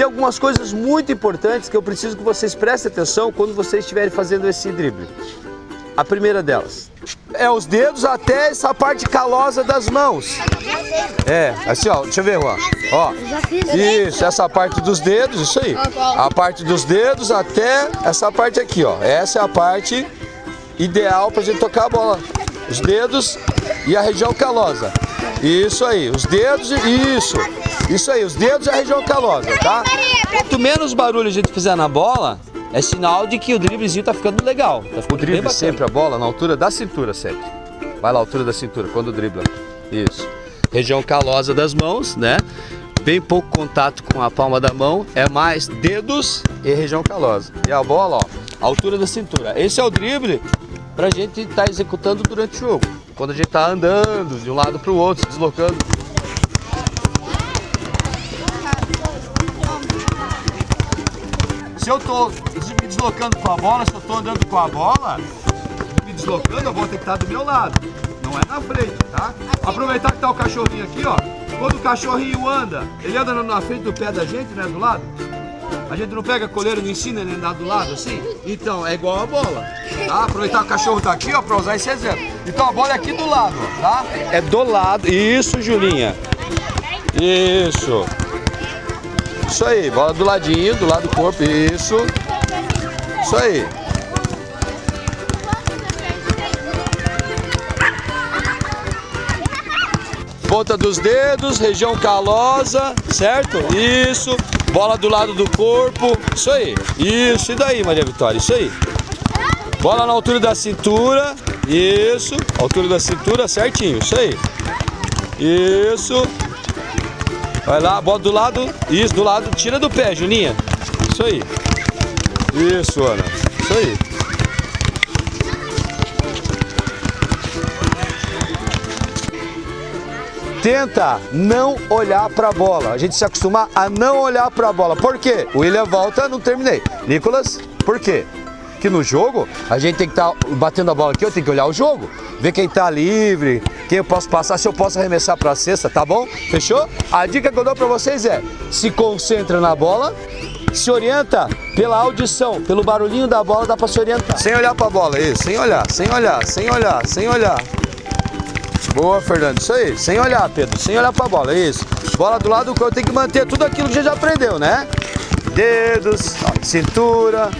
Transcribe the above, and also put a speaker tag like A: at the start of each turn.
A: tem algumas coisas muito importantes que eu preciso que vocês prestem atenção quando vocês estiverem fazendo esse drible. A primeira delas é os dedos até essa parte calosa das mãos. É, assim ó, deixa eu ver, Juan. Ó, isso, essa parte dos dedos, isso aí. A parte dos dedos até essa parte aqui, ó. Essa é a parte ideal pra gente tocar a bola. Os dedos e a região calosa. Isso aí, os dedos, isso. Isso aí, os dedos e a região calosa, tá? Quanto menos barulho a gente fizer na bola, é sinal de que o driblezinho tá ficando legal. Tá ficando o drible sempre a bola na altura da cintura sempre. Vai lá, altura da cintura, quando dribla. Isso. Região calosa das mãos, né? Bem pouco contato com a palma da mão, é mais dedos e região calosa. E a bola, ó, altura da cintura. Esse é o drible pra gente estar tá executando durante o jogo. Quando a gente tá andando de um lado pro outro, se deslocando. Eu tô me deslocando com a bola, se eu tô andando com a bola, me deslocando, a bola tem que estar do meu lado. Não é na frente, tá? Aproveitar que tá o cachorrinho aqui, ó. Quando o cachorrinho anda, ele anda na frente do pé da gente, né? Do lado. A gente não pega coleiro não ensina ele andar do lado assim? Então, é igual a bola. Tá? Aproveitar que o cachorro tá aqui, ó, pra usar esse exemplo. Então a bola é aqui do lado, tá? É do lado. Isso, Julinha. Isso. Isso aí, bola do ladinho, do lado do corpo, isso. Isso aí. Ponta dos dedos, região calosa, certo? Isso. Bola do lado do corpo, isso aí. Isso, e daí, Maria Vitória? Isso aí. Bola na altura da cintura, isso. Altura da cintura, certinho, isso aí. Isso. Vai lá, bota do lado. Isso, do lado. Tira do pé, Juninha. Isso aí. Isso, Ana. Isso aí. Tenta não olhar para a bola. A gente se acostumar a não olhar para a bola. Por quê? O William volta, não terminei. Nicolas, por quê? Que no jogo a gente tem que estar tá batendo a bola aqui, eu tenho que olhar o jogo, ver quem está livre, quem eu posso passar, se eu posso arremessar para a cesta, tá bom? Fechou? A dica que eu dou para vocês é, se concentra na bola, se orienta pela audição, pelo barulhinho da bola dá para se orientar. Sem olhar para a bola, isso, sem olhar, sem olhar, sem olhar, sem olhar. Boa, Fernando, isso aí, sem olhar, Pedro, sem olhar para a bola, isso. Bola do lado do corpo, tem que manter tudo aquilo que já aprendeu, né? Dedos, cintura,